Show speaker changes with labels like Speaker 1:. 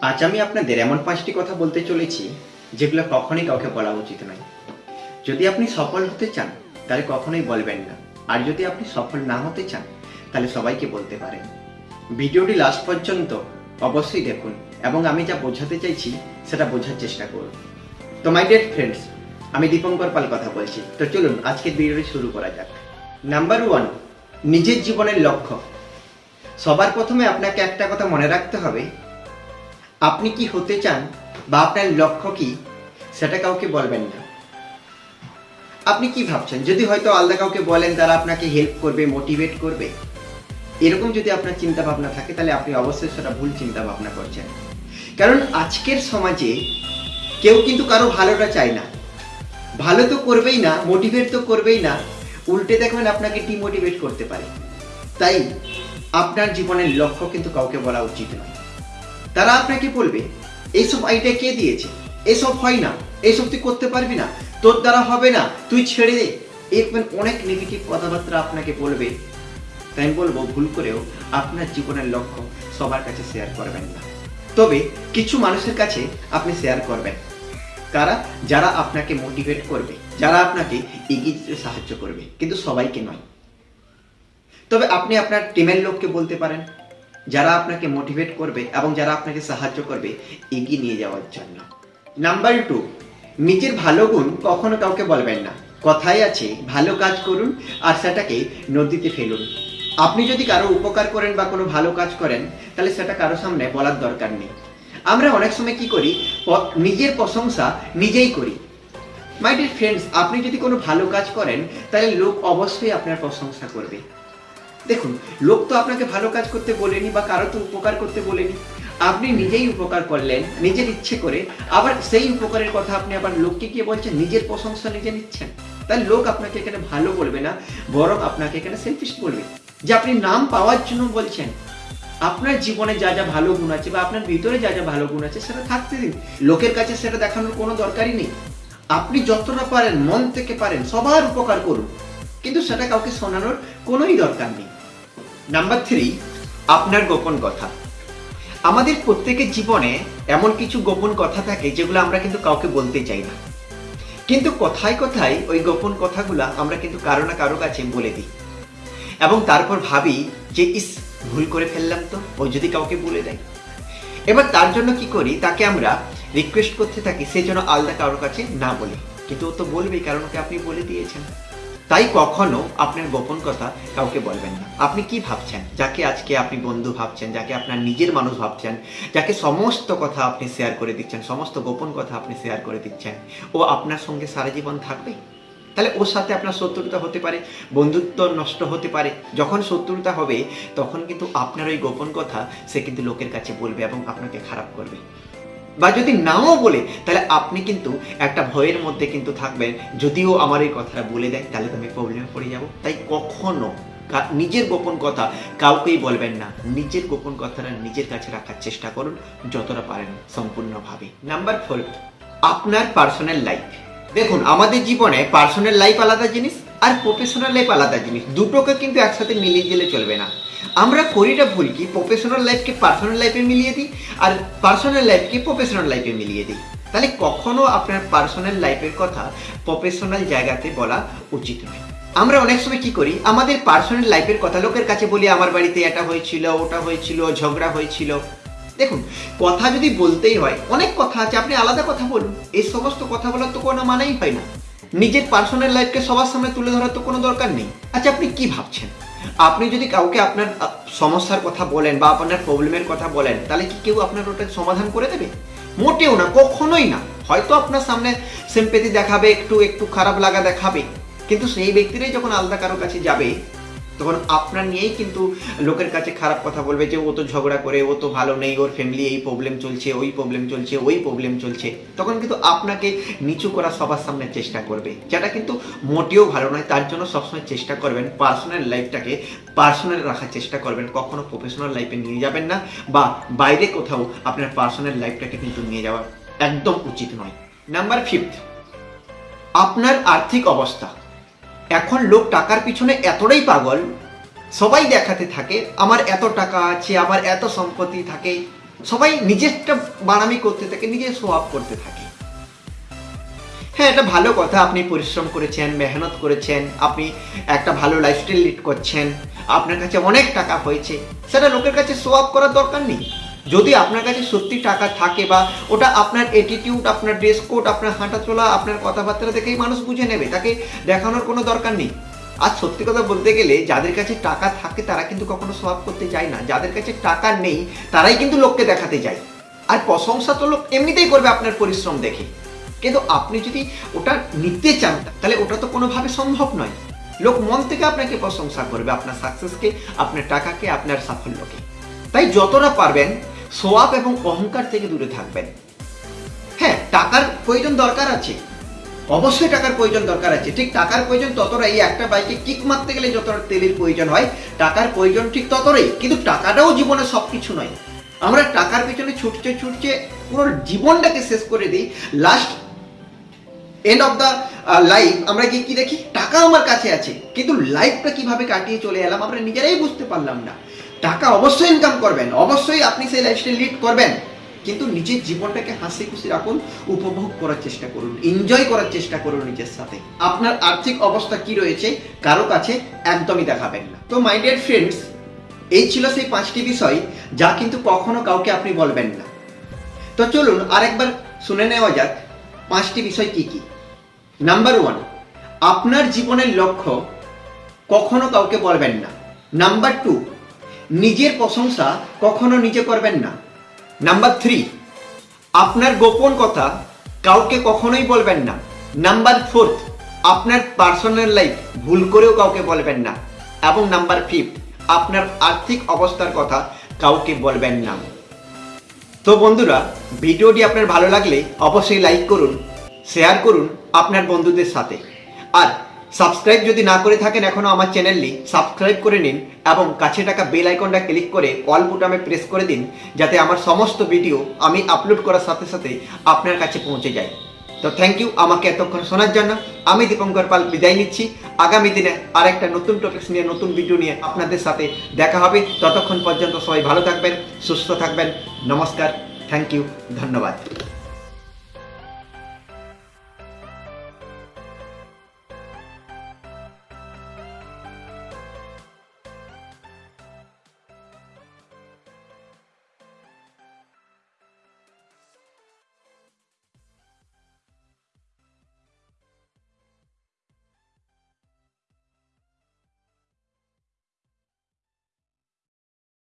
Speaker 1: আজ আমি আপনাদের এমন পাঁচটি কথা বলতে চলেছি, যেগুলো কখনোই কাউকে বলা উচিত নয়। যদি আপনি সফল হতে চান, তাহলে কখনোই বলবেন না। আর যদি আপনি সফল না হতে চান, তাহলে সবাইকে বলতে পারেন। ভিডিওটি লাস্ট পর্যন্ত অবশ্যই দেখুন এবং আমি যা বোঝাতে চাইছি, সেটা বোঝার চেষ্টা করুন। তো মাই ডিয়ার ফ্রেন্ডস আমি দীপঙ্কর পাল কথা বলছি। তো, চলুন আজকের ভিডিওটি শুরু করা যাক। নাম্বার ওয়ান নিজের জীবনের লক্ষ্য। সবার প্রথমে আপনাকে একটা কথা মনে রাখতে হবে আপনি কি হতে চান বা আপনার লক্ষ্য কি, সেটা কাউকে বলবেন না। আপনি কি ভাবছেন? যদি হয়তো আলাদা কাউকে বলেন, তারা আপনাকে হেল্প করবে মোটিভেট করবে, এরকম যদি আপনার চিন্তা ভাবনা থাকে, তাহলে আপনি অবশ্যই সেটা ভুল চিন্তা ভাবনা করছেন। কারণ আজকের সমাজে কেউ কিন্তু কারও ভালোটা চায় না। ভালো তো করবেই না মোটিভেট তো করবেই না, উল্টে দেখবেন আপনাকে ডিমোটিভেট করতে পারে। তাই আপনার জীবনের লক্ষ্য কিন্তু কাউকে বলা উচিত নয়। তারা আপনাকে বলবে, এইসব আইডিয়া কে দিয়েছে? এসব হয় না এইসব তুই করতে পারবি না, তোর দ্বারা হবে না, তুই ছেড়ে দে। এরকম অনেক নেগেটিভ কথাবার্তা আপনাকে বলবে। তাই আমি বলব, ভুল করেও আপনার জীবনের লক্ষ্য সবার কাছে শেয়ার করবেন না। তবে কিছু মানুষের কাছে আপনি শেয়ার করবেন। কারা যারা আপনাকে মোটিভেট করবে, যারা আপনাকে এগিয়ে যেতে সাহায্য করবে, কিন্তু সবাইকে নয়। তবে আপনি আপনার টিমের লোককে বলতে পারেন যারা আপনাকে মোটিভেট করবে এবং যারা আপনাকে সাহায্য করবে, এগিয়ে নিয়ে যাওয়ার জন্য। নাম্বার টু নিজের ভালো গুণ কখনো কাউকে বলবেন না। কথাই আছে, ভালো কাজ করুন আর সেটাকে নদীতে ফেলুন। আপনি যদি কারও উপকার করেন বা কোনো ভালো কাজ করেন, তাহলে সেটা কারও সামনে বলার দরকার নেই। আমরা অনেক সময় কি করি নিজের প্রশংসা নিজেই করি। মাই ডিয়ার ফ্রেন্ডস আপনি যদি কোনো ভালো কাজ করেন, তাহলে লোক অবশ্যই আপনার প্রশংসা করবে। দেখুন, লোক তো আপনাকে ভালো কাজ করতে বলেনি বা কারও তো উপকার করতে বলেনি। আপনি নিজেই উপকার করলেন, নিজের ইচ্ছে করে। আবার সেই উপকারের কথা আপনি আবার লোককে গিয়ে বলছেন, নিজের প্রশংসা নিজে নিচ্ছেন। তাহলে লোক আপনাকে এখানে ভালো বলবে না, বরং আপনাকে এখানে সেলফিশ বলবে। যে আপনি নাম পাওয়ার জন্য বলছেন, আপনার জীবনে যা যা ভালো গুণ আছে বা আপনার ভিতরে যা যা ভালো গুণ আছে সেটা থাকতে দিন। লোকের কাছে সেটা দেখানোর কোনো দরকারই নেই। আপনি যতটা পারেন, মন থেকে পারেন, সবার উপকার করুন। কিন্তু সেটা কাউকে শোনানোর কোনোই দরকার নেই। নাম্বার থ্রি আপনার গোপন কথা। আমাদের প্রত্যেকের জীবনে এমন কিছু গোপন কথা থাকে যেগুলো আমরা কিন্তু কাউকে বলতে চাই না। কিন্তু কথায় কথায় ওই গোপন কথাগুলো আমরা কিন্তু কারও না কারও কাছে বলে দিই। এবং তারপর ভাবি যে, ইস, ভুল করে ফেললাম তো, ও যদি কাউকে বলে দেয়। এবার তার জন্য কি করি, তাকে আমরা রিকোয়েস্ট করতে থাকি, সে যেন আলাদা কারোর কাছে না বলে। কিন্তু ও তো বলবেই, কারণ ওকে আপনি বলে দিয়েছেন। তাই কখনো আপনার গোপন কথা কাউকে বলবেন না। আপনি কি ভাবছেন? যাকে আজকে আপনি বন্ধু ভাবছেন, যাকে আপনার নিজের মানুষ ভাবছেন, যাকে সমস্ত কথা আপনি শেয়ার করে দিচ্ছেন, সমস্ত গোপন কথা আপনি শেয়ার করে দিচ্ছেন, ও আপনার সঙ্গে সারা জীবন থাকবে? তাহলে ওর সাথে আপনার শত্রুতা হতে পারে, বন্ধুত্ব নষ্ট হতে পারে। যখন শত্রুতা হবে, তখন কিন্তু আপনার ওই গোপন কথা সে কিন্তু লোকের কাছে বলবে এবং আপনাকে খারাপ করবে। বা যদি নাও বলে, তাহলে আপনি কিন্তু একটা ভয়ের মধ্যে কিন্তু থাকবেন। যদিও আমার এই কথাটা বলে দেয়, তাহলে তো আমি প্রবলেমে পড়ে যাব। তাই কখনো নিজের গোপন কথা কাউকেই বলবেন না। নিজের গোপন কথাটা নিজের কাছে রাখার চেষ্টা করুন, যতটা পারেন সম্পূর্ণভাবে। নাম্বার ফোর আপনার পার্সোনাল লাইফ দেখুন, আমাদের জীবনে পার্সোনাল লাইফ আলাদা জিনিস আর প্রফেশনাল লাইফ আলাদা জিনিস। দুটোকে কিন্তু একসাথে মিলিয়ে গেলে চলবে না। আমরা করিটা ভুল কি? প্রফেশনাল লাইফকে পার্সোনাল লাইফে মিলিয়ে দিই আর পার্সোনাল লাইফকে প্রফেশনাল লাইফে মিলিয়ে দিই। তাহলে কখনো আপনার পার্সোনাল লাইফের কথা প্রফেশনাল জায়গাতে বলা উচিত নয়। আমরা অনেক সময় কি করি? আমাদের পার্সোনাল লাইফের কথা লোকের কাছে বলি, আমার বাড়িতে এটা হয়েছিল, ওটা হয়েছিল, ঝগড়া হয়েছিল। দেখুন, কথা যদি বলতেই হয়, অনেক কথা আছে, আপনি আলাদা কথা বলুন। এই সমস্ত কথা বলার তো কোনো মানাই হয় না। নিজের পার্সোনাল লাইফকে সবার সামনে তুলে ধরার তো কোনো দরকার নেই। আচ্ছা আপনি কি ভাবছেন? আপনি যদি কাউকে আপনার সমস্যার কথা বলেন বা আপনার প্রবলেমের কথা বলেন, তাহলে কি কেউ আপনার ওটা সমাধান করে দেবে? মোটেও না, কখনোই না। হয়তো আপনার সামনে সিম্পেথি দেখাবে, একটু একটু খারাপ লাগা দেখাবে। কিন্তু সেই ব্যক্তিরাই যখন আলাদা কারোর কাছে যাবে তখন আপনার নিয়েই কিন্তু লোকের কাছে খারাপ কথা বলবে যে, ও তো ঝগড়া করে, ও তো ভালো নেই, ওর ফ্যামিলি এই প্রবলেম চলছে, ওই প্রবলেম চলছে, ওই প্রবলেম চলছে। তখন কিন্তু আপনাকে নিচু করা সবার সামনে চেষ্টা করবে, যেটা কিন্তু মোটেও ভালো নয়। তার জন্য সবসময় চেষ্টা করবেন পার্সোনাল লাইফটাকে পার্সোনাল রাখার চেষ্টা করবেন। কখনো প্রফেশনাল লাইফে নিয়ে যাবেন না বা বাইরে কোথাও আপনার পার্সোনাল লাইফটাকে কিন্তু নিয়ে যাওয়া একদম উচিত নয়। নাম্বার ফিফথ আপনার আর্থিক অবস্থা। এখন লোক টাকার পিছনে এতটাই পাগল, সবাই দেখাতে থাকে, আমার এত টাকা আছে, আমার এত সম্পত্তি থাকে, সবাই নিজেরটা বানামি করতে থাকে, নিজের আপ করতে থাকে। হ্যাঁ এটা ভালো কথা, আপনি পরিশ্রম করেছেন, মেহনত করেছেন, আপনি একটা ভালো লাইফস্টাইল লিড করছেন, আপনার কাছে অনেক টাকা হয়েছে, সেটা লোকের কাছে আপ করার দরকার নেই। যদি আপনার কাছে সত্যি টাকা থাকে বা ওটা আপনার অ্যাটিটিউড আপনার ড্রেস কোড আপনার হাঁটা চলা, আপনার কথাবার্তা দেখেই মানুষ বুঝে নেবে, তাকে দেখানোর কোনো দরকার নেই। আর সত্যি কথা বলতে গেলে যাদের কাছে টাকা থাকে তারা কিন্তু কখনো আপ করতে চায় না। যাদের কাছে টাকা নেই, তারাই কিন্তু লোককে দেখাতে যায়। আর প্রশংসা তো লোক এমনিতেই করবে আপনার পরিশ্রম দেখে। কিন্তু আপনি যদি ওটা নিতে চান, তাহলে ওটা তো কোনোভাবে সম্ভব নয়। লোক মন থেকে আপনাকে প্রশংসা করবে আপনার সাকসেসকে আপনার টাকাকে, আপনার সাফল্যকে। তাই যতটা পারবেন সোয়াব এবং অহংকার থেকে দূরে থাকবেন। হ্যাঁ টাকার প্রয়োজন দরকার আছে। অবশ্যই টাকার প্রয়োজন দরকার আছে। ঠিক টাকার প্রয়োজন ততটা এই একটা বাইকে কিক মারতে গেলে যতটা তেলের প্রয়োজন হয়, টাকার প্রয়োজন ঠিক ততটাই। কিন্তু টাকাটাও জীবনে সব কিছু নয়। আমরা টাকার পেছনে ছুটছে ছুটছে পুরো জীবনটাকে শেষ করে দিই। Last end of the life আমরা কি কি দেখি? টাকা আমার কাছে আছে। কিন্তু লাইফটা কীভাবে কাটিয়ে চলে এলাম আমরা নিজেরাই বুঝতে পারলাম না। টাকা অবশ্যই ইনকাম করবেন, অবশ্যই আপনি সেই লাইফস্টাইল লিড করবেন, কিন্তু নিজের জীবনটাকে হাসি খুশি রাখুন, উপভোগ করার চেষ্টা করুন এনজয় করার চেষ্টা করুন নিজের সাথে। আপনার আর্থিক অবস্থা কি রয়েছে, কারও কাছে একদমই দেখাবেন না। তো মাই ডিয়ার ফ্রেন্ডস এই ছিল সেই পাঁচটি বিষয়, যা কিন্তু কখনো কাউকে আপনি বলবেন না। তো চলুন আরেকবার শুনে নেওয়া যাক, পাঁচটি বিষয় কি কি। নাম্বার ওয়ান আপনার জীবনের লক্ষ্য কখনো কাউকে বলবেন না। নাম্বার টু নিজের প্রশংসা কখনো নিজে করবেন না। নাম্বার থ্রি আপনার গোপন কথা কাউকে কখনোই বলবেন না। নাম্বার ফোর্থ আপনার পার্সোনাল লাইফ ভুল করেও কাউকে বলবেন না। এবং নাম্বার ফিফথ আপনার আর্থিক অবস্থার কথা কাউকে বলবেন না। তো বন্ধুরা, ভিডিওটি আপনার ভালো লাগলে অবশ্যই লাইক করুন শেয়ার করুন আপনার বন্ধুদের সাথে। আর সাবস্ক্রাইব যদি না করে থাকেন এখনও আমার চ্যানেলটি, সাবস্ক্রাইব করে নিন এবং কাছে টাকা বেল আইকনটা ক্লিক করে অল বুটামে প্রেস করে দিন যাতে আমার সমস্ত ভিডিও আমি আপলোড করার সাথে সাথে আপনার কাছে পৌঁছে যায়। তো থ্যাংক ইউ আমাকে এতক্ষণ শোনার জন্য। আমি দীপঙ্কর পাল বিদায় নিচ্ছি। আগামী দিনে আরেকটা নতুন টপিকস নিয়ে, নতুন ভিডিও নিয়ে আপনাদের সাথে দেখা হবে। ততক্ষণ পর্যন্ত সবাই ভালো থাকবেন, সুস্থ থাকবেন। নমস্কার থ্যাংক ইউ ধন্যবাদ।